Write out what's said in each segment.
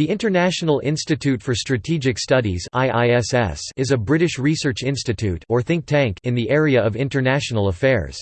The International Institute for Strategic Studies is a British research institute or think tank in the area of international affairs.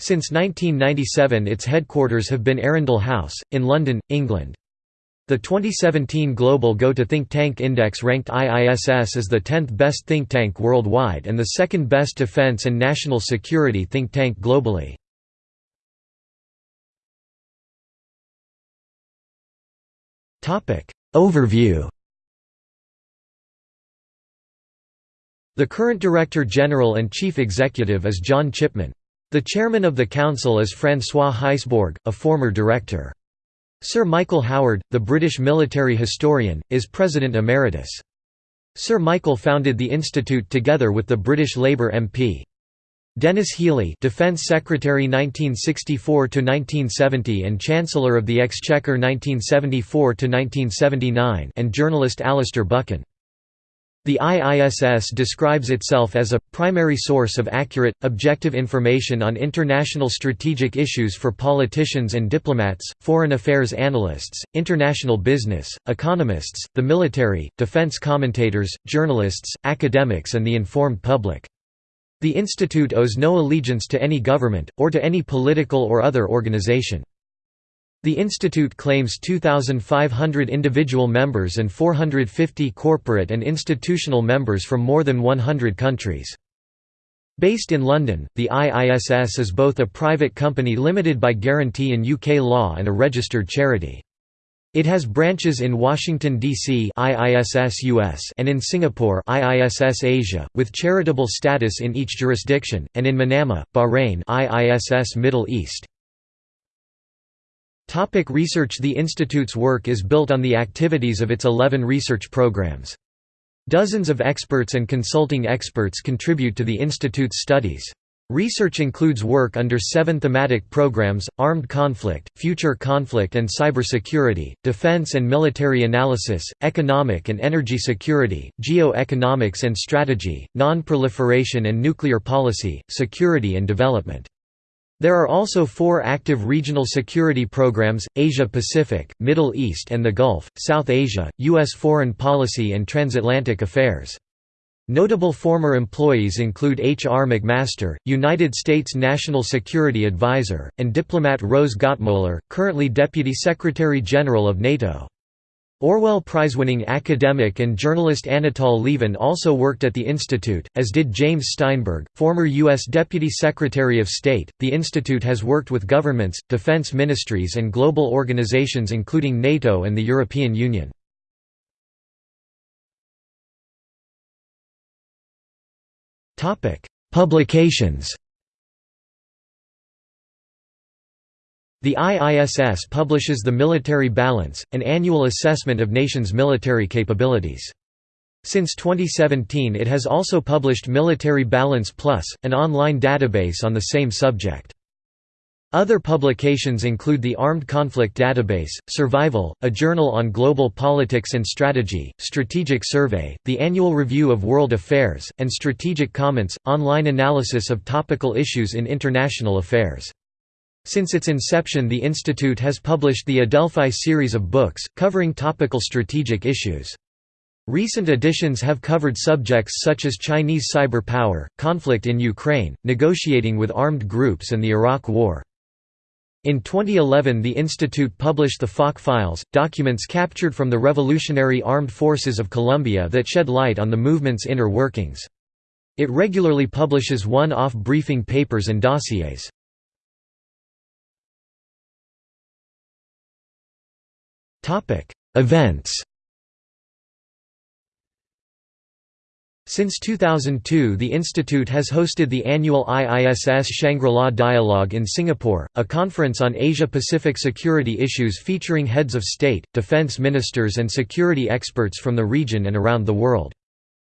Since 1997 its headquarters have been Arundel House, in London, England. The 2017 Global Go to Think Tank Index ranked IISS as the 10th best think tank worldwide and the second best defence and national security think tank globally. Overview The current Director General and Chief Executive is John Chipman. The Chairman of the Council is François Heisbourg, a former director. Sir Michael Howard, the British military historian, is President Emeritus. Sir Michael founded the institute together with the British Labour MP. Denis Healey Defense Secretary 1964 to 1970 and Chancellor of the Exchequer 1974 to 1979 and journalist Alastair Buchan the IISS describes itself as a primary source of accurate, objective information on international strategic issues for politicians and diplomats, foreign affairs analysts, international business, economists, the military, defense commentators, journalists, academics and the informed public. The institute owes no allegiance to any government, or to any political or other organization. The institute claims 2,500 individual members and 450 corporate and institutional members from more than 100 countries. Based in London, the IISS is both a private company limited by guarantee in UK law and a registered charity. It has branches in Washington, D.C. And in Singapore Asia, with charitable status in each jurisdiction, and in Manama, Bahrain IISS Middle East. Topic research The Institute's work is built on the activities of its 11 research programs. Dozens of experts and consulting experts contribute to the Institute's studies. Research includes work under seven thematic programs, armed conflict, future conflict and cybersecurity, defense and military analysis, economic and energy security, geo-economics and strategy, non-proliferation and nuclear policy, security and development. There are also four active regional security programs, Asia-Pacific, Middle East and the Gulf, South Asia, U.S. foreign policy and transatlantic affairs. Notable former employees include H. R. McMaster, United States National Security Advisor, and diplomat Rose Gottemoeller, currently Deputy Secretary General of NATO. Orwell Prize-winning academic and journalist Anatol Lieven also worked at the institute, as did James Steinberg, former U.S. Deputy Secretary of State. The institute has worked with governments, defense ministries, and global organizations including NATO and the European Union. Publications The IISS publishes The Military Balance, an annual assessment of nations' military capabilities. Since 2017 it has also published Military Balance Plus, an online database on the same subject. Other publications include the Armed Conflict Database, Survival, a journal on global politics and strategy, Strategic Survey, the Annual Review of World Affairs, and Strategic Comments, online analysis of topical issues in international affairs. Since its inception the institute has published the Adelphi series of books, covering topical strategic issues. Recent editions have covered subjects such as Chinese cyber power, conflict in Ukraine, negotiating with armed groups and the Iraq War. In 2011 the institute published the FARC Files, documents captured from the Revolutionary Armed Forces of Colombia that shed light on the movement's inner workings. It regularly publishes one-off briefing papers and dossiers. Events Since 2002 the institute has hosted the annual IISS Shangri-La Dialogue in Singapore, a conference on Asia-Pacific security issues featuring heads of state, defence ministers and security experts from the region and around the world.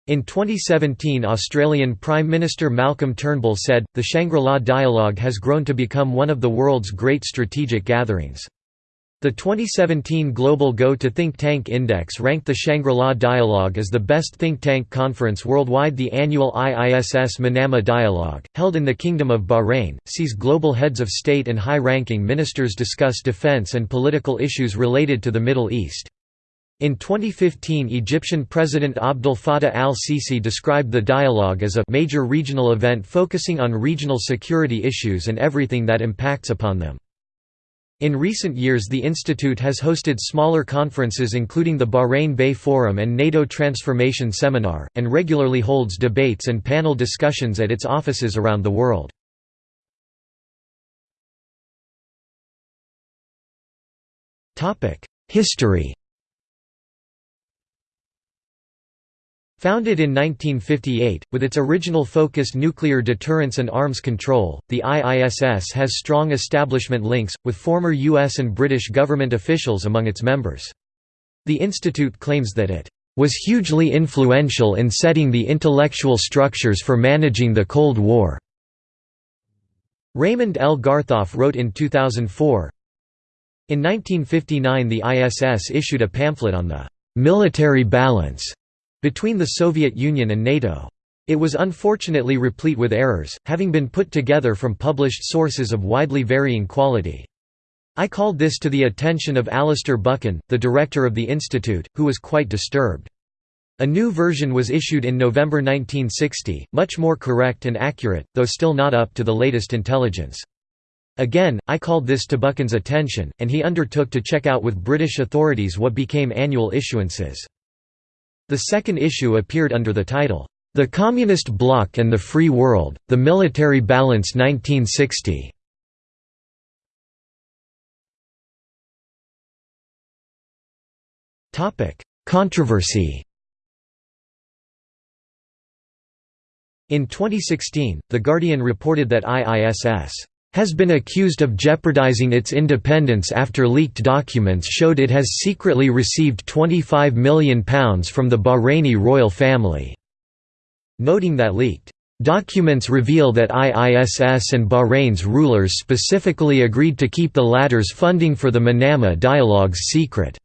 In 2017 Australian Prime Minister Malcolm Turnbull said, the Shangri-La Dialogue has grown to become one of the world's great strategic gatherings. The 2017 Global Go to Think Tank Index ranked the Shangri-La Dialogue as the best think tank conference worldwide. The annual IISS Manama Dialogue, held in the Kingdom of Bahrain, sees global heads of state and high ranking ministers discuss defense and political issues related to the Middle East. In 2015 Egyptian President Abdel Fattah al-Sisi described the dialogue as a major regional event focusing on regional security issues and everything that impacts upon them. In recent years the institute has hosted smaller conferences including the Bahrain Bay Forum and NATO Transformation Seminar, and regularly holds debates and panel discussions at its offices around the world. History Founded in 1958, with its original focus nuclear deterrence and arms control, the IISS has strong establishment links, with former U.S. and British government officials among its members. The institute claims that it was hugely influential in setting the intellectual structures for managing the Cold War. Raymond L. Garthoff wrote in 2004, In 1959 the ISS issued a pamphlet on the "'military balance' between the Soviet Union and NATO. It was unfortunately replete with errors, having been put together from published sources of widely varying quality. I called this to the attention of Alastair Buchan, the director of the institute, who was quite disturbed. A new version was issued in November 1960, much more correct and accurate, though still not up to the latest intelligence. Again, I called this to Buchan's attention, and he undertook to check out with British authorities what became annual issuances. The second issue appeared under the title, The Communist Bloc and the Free World, The Military Balance 1960. Controversy In 2016, The Guardian reported that IISS has been accused of jeopardizing its independence after leaked documents showed it has secretly received £25 million from the Bahraini royal family. Noting that leaked Documents reveal that IISS and Bahrain's rulers specifically agreed to keep the latter's funding for the Manama dialogues secret.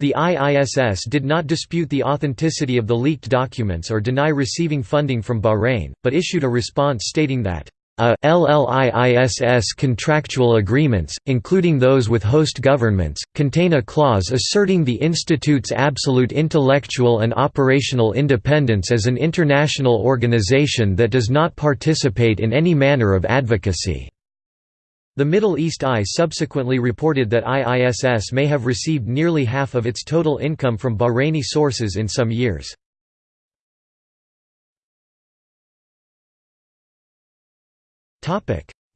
The IISS did not dispute the authenticity of the leaked documents or deny receiving funding from Bahrain, but issued a response stating that a LLIISS contractual agreements, including those with host governments, contain a clause asserting the Institute's absolute intellectual and operational independence as an international organization that does not participate in any manner of advocacy. The Middle East Eye subsequently reported that IISS may have received nearly half of its total income from Bahraini sources in some years.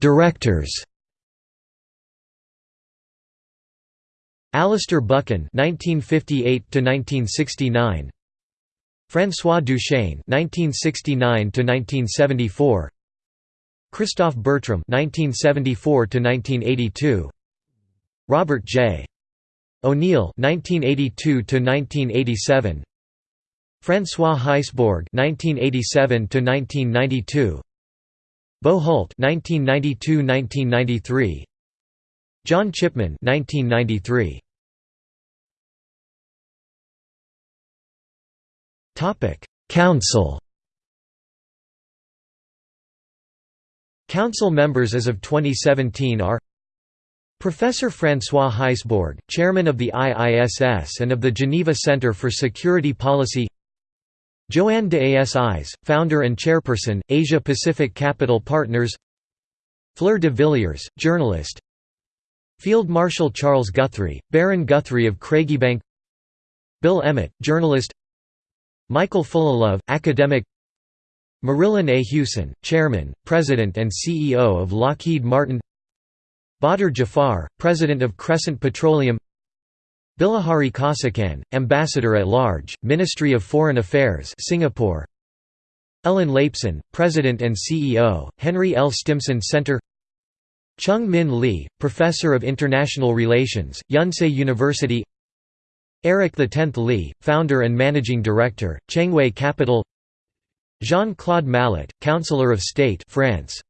Directors. Alastair Buchan (1958–1969), François Duchêne (1969–1974), Christoph Bertram (1974–1982), Robert J. O'Neill (1982–1987), François Heisbourg (1987–1992). Bo Huldt (1992–1993), John Chipman (1993). Topic: Council. Council members as of 2017 are Professor François Heisbourg, chairman of the IISS and of the Geneva Center for Security Policy Joanne de Asis, founder and chairperson, Asia Pacific Capital Partners. Fleur de Villiers, journalist. Field Marshal Charles Guthrie, Baron Guthrie of Craigiebank Bill Emmott, journalist. Michael Fullilove, academic. Marilyn A. Hewson, Chairman, President and CEO of Lockheed Martin. Badr Jafar, President of Crescent Petroleum Bilahari Kausikan, Ambassador at Large, Ministry of Foreign Affairs Singapore Ellen Laipson, President and CEO, Henry L. Stimson Center Chung Min Lee, Professor of International Relations, Yonsei University Eric X Li, Founder and Managing Director, Chengwei Capital Jean-Claude Mallet, Counselor of State France.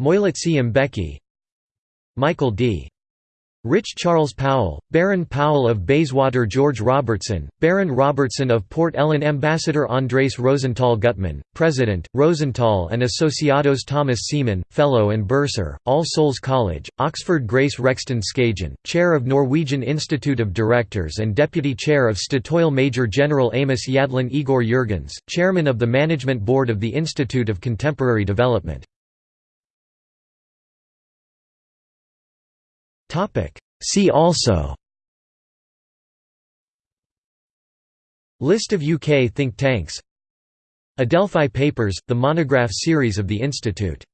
Moeletsi Mbeki Michael D. Rich Charles Powell, Baron Powell of Bayswater George Robertson, Baron Robertson of Port Ellen Ambassador Andrés Rozental Gutman, President, Rosenthal and Asociados Thomas Seaman, Fellow and Bursar, All Souls College, Oxford Grace Reksten Skaugen, Chair of Norwegian Institute of Directors and Deputy Chair of Statoil Major General Amos Yadlin Igor Jurgens, Chairman of the Management Board of the Institute of Contemporary Development. See also. List of UK think tanks. Adelphi Papers, the monograph series of the Institute